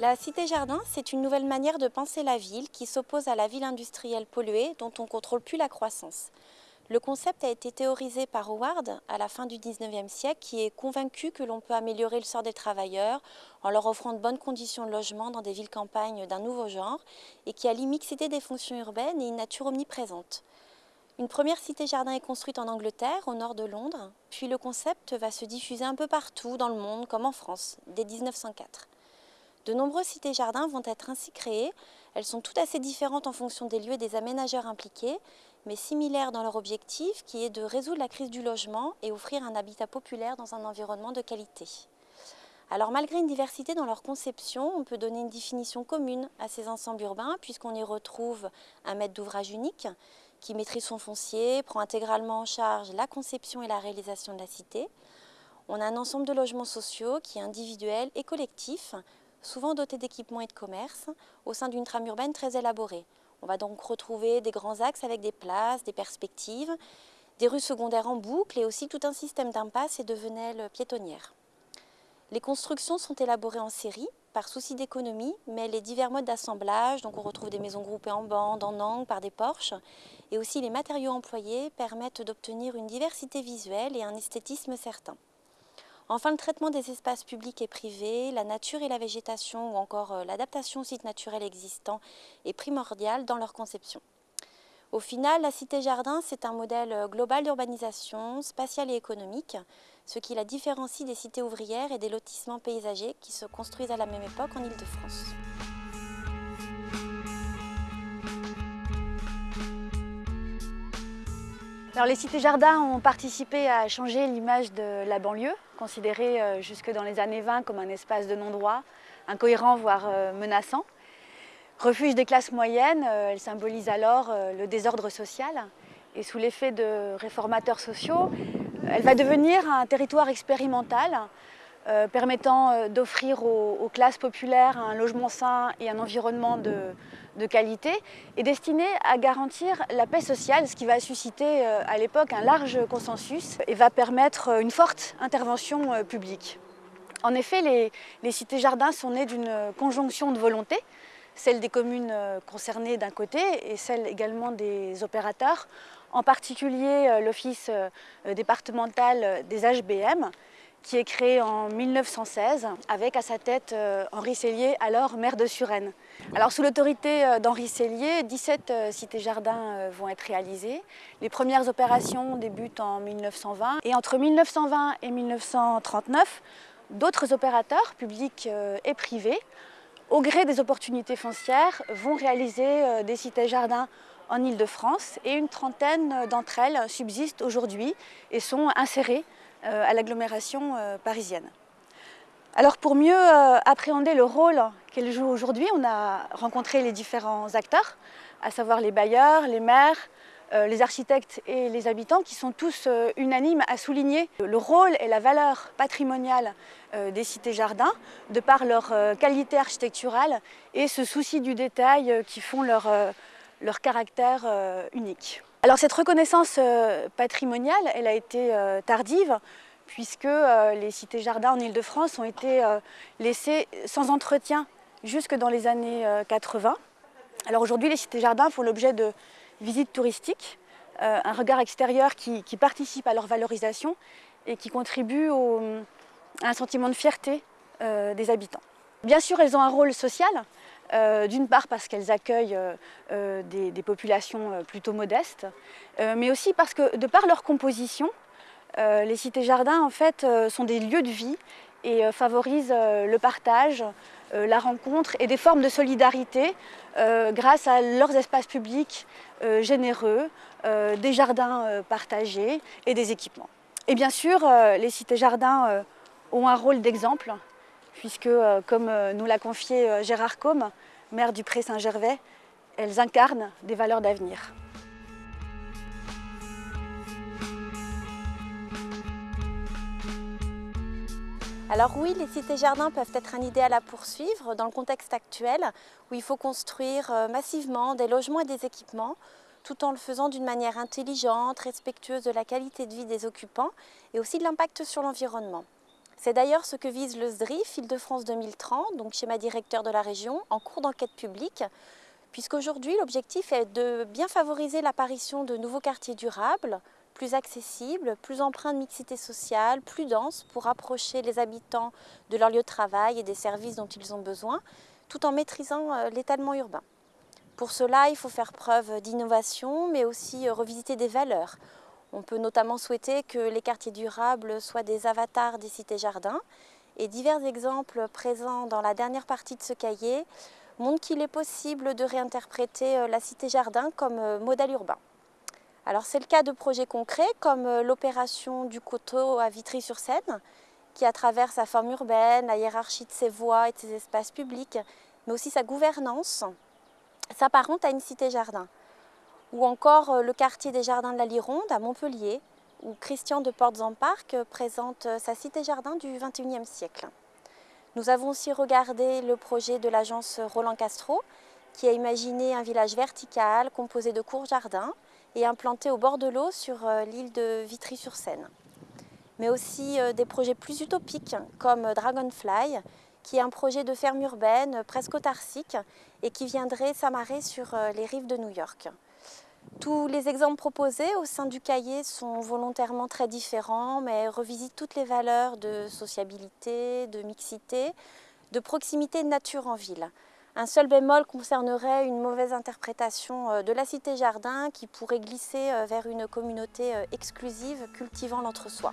La cité-jardin, c'est une nouvelle manière de penser la ville qui s'oppose à la ville industrielle polluée dont on ne contrôle plus la croissance. Le concept a été théorisé par Howard à la fin du 19e siècle qui est convaincu que l'on peut améliorer le sort des travailleurs en leur offrant de bonnes conditions de logement dans des villes-campagnes d'un nouveau genre et qui a l'immixité des fonctions urbaines et une nature omniprésente. Une première cité-jardin est construite en Angleterre, au nord de Londres, puis le concept va se diffuser un peu partout dans le monde, comme en France, dès 1904. De nombreuses cités-jardins vont être ainsi créées. Elles sont toutes assez différentes en fonction des lieux et des aménageurs impliqués, mais similaires dans leur objectif qui est de résoudre la crise du logement et offrir un habitat populaire dans un environnement de qualité. Alors malgré une diversité dans leur conception, on peut donner une définition commune à ces ensembles urbains puisqu'on y retrouve un maître d'ouvrage unique qui maîtrise son foncier, prend intégralement en charge la conception et la réalisation de la cité. On a un ensemble de logements sociaux qui est individuel et collectif, souvent dotés d'équipements et de commerces, au sein d'une trame urbaine très élaborée. On va donc retrouver des grands axes avec des places, des perspectives, des rues secondaires en boucle et aussi tout un système d'impasses et de venelles piétonnières. Les constructions sont élaborées en série, par souci d'économie, mais les divers modes d'assemblage, donc on retrouve des maisons groupées en bandes, en angles, par des porches, et aussi les matériaux employés permettent d'obtenir une diversité visuelle et un esthétisme certain. Enfin, le traitement des espaces publics et privés, la nature et la végétation ou encore euh, l'adaptation aux sites naturels existants est primordial dans leur conception. Au final, la cité-jardin, c'est un modèle euh, global d'urbanisation, spatiale et économique, ce qui la différencie des cités ouvrières et des lotissements paysagers qui se construisent à la même époque en Ile-de-France. Les cités-jardins ont participé à changer l'image de la banlieue, considérée euh, jusque dans les années 20 comme un espace de non-droit, incohérent voire euh, menaçant. Refuge des classes moyennes, euh, elle symbolise alors le désordre social. Et sous l'effet de réformateurs sociaux, elle va devenir un territoire expérimental permettant d'offrir aux, classes populaires un logement sain et un environnement de, qualité et destiné à garantir la paix sociale, ce qui va susciter euh, à l'époque un large consensus et va permettre euh, une forte intervention euh, publique. En effet, les, cités-jardins sont nées d'une conjonction de volontés, celle des communes concernées d'un côté et celle également des opérateurs, en particulier l'Office départemental des HBM, qui est créé en 1916 avec à sa tête Henri Cellier, alors maire de Suresnes. Alors sous l'autorité euh, d'Henri Cellier, 17 euh, cités-jardins euh, vont être réalisées. Les premières opérations débutent en 1920 et entre 1920 et 1939, d'autres opérateurs, publics et privés, au gré des opportunités foncières, vont réaliser des cités-jardins en Ile-de-France et une trentaine d'entre elles subsistent aujourd'hui et sont insérées à l'agglomération parisienne. Alors pour mieux euh, appréhender le rôle qu'elle joue aujourd'hui, on a rencontré les différents acteurs, à savoir les bailleurs, les maires, euh, les architectes et les habitants qui sont tous euh, unanimes à souligner le rôle et la valeur patrimoniale des cités-jardins de par leur qualité architecturale et ce souci du détail qui font leur, leur caractère unique. Alors cette reconnaissance patrimoniale, elle a été tardive puisque euh, les cités-jardins en Ile-de-France ont été euh, laissées sans entretien jusque dans les années 80. Euh, Alors aujourd'hui, les cités-jardins font l'objet de visites touristiques, un regard extérieur qui, participe à leur valorisation et qui contribue à un sentiment de fierté des habitants. Bien sûr, elles ont un rôle social, d'une part parce qu'elles accueillent des, populations plutôt modestes, mais aussi parce que de par leur composition, euh, les cités-jardins en fait, euh, sont des lieux de vie et euh, favorisent le partage, la rencontre et des formes de solidarité grâce à leurs espaces publics généreux, des jardins partagés et des équipements. Et bien sûr, les cités-jardins ont un rôle d'exemple, puisque, comme nous l'a confié Gérard Combe, maire du Pré Saint-Gervais, elles incarnent des valeurs d'avenir. Alors oui, les cités-jardins peuvent être un idéal à poursuivre dans le contexte actuel où il faut construire euh, massivement des logements et des équipements tout en le faisant d'une manière intelligente, respectueuse de la qualité de vie des occupants et aussi de l'impact sur l'environnement. C'est d'ailleurs ce que vise le SDRIF Île-de-France 2030, donc schéma directeur de la région, en cours d'enquête publique, puisqu'aujourd'hui l'objectif est de bien favoriser l'apparition de nouveaux quartiers durables, plus accessibles, plus empreints de mixité sociale, plus denses pour rapprocher les habitants de leur lieu de travail et des services dont ils ont besoin, tout en maîtrisant euh, l'étalement urbain. Pour cela, il faut faire preuve d'innovation, mais aussi euh, revisiter des valeurs on peut notamment souhaiter que les quartiers durables soient des avatars des cités-jardins et divers exemples présents dans la dernière partie de ce cahier montrent qu'il est possible de réinterpréter euh, la cité-jardin comme euh, modèle urbain. Alors c'est le cas de projets concrets comme euh, l'opération du coteau à Vitry-sur-Seine qui à travers sa forme urbaine, la hiérarchie de ses voies et de ses espaces publics, mais aussi sa gouvernance, s'apparente à une cité-jardin ou encore euh, le quartier des Jardins de la Lironde à Montpellier, où Christian de Portes-en-Parc euh, présente euh, sa cité-jardin du XXIe siècle. Nous avons aussi regardé le projet de l'agence Roland Castro, qui a imaginé un village vertical composé de courts jardins et implanté au bord de l'eau sur l'île de Vitry-sur-Seine. Mais aussi des projets plus utopiques comme Dragonfly, qui est un projet de ferme urbaine presque autarcique et qui viendrait s'amarrer sur les rives de New York. Tous les exemples proposés au sein du cahier sont volontairement très différents, mais revisitent toutes les valeurs de sociabilité, de mixité, de proximité de nature en ville. Un seul bémol concernerait une mauvaise interprétation euh, de la cité-jardin qui pourrait glisser euh, vers une communauté euh, exclusive cultivant l'entre-soi.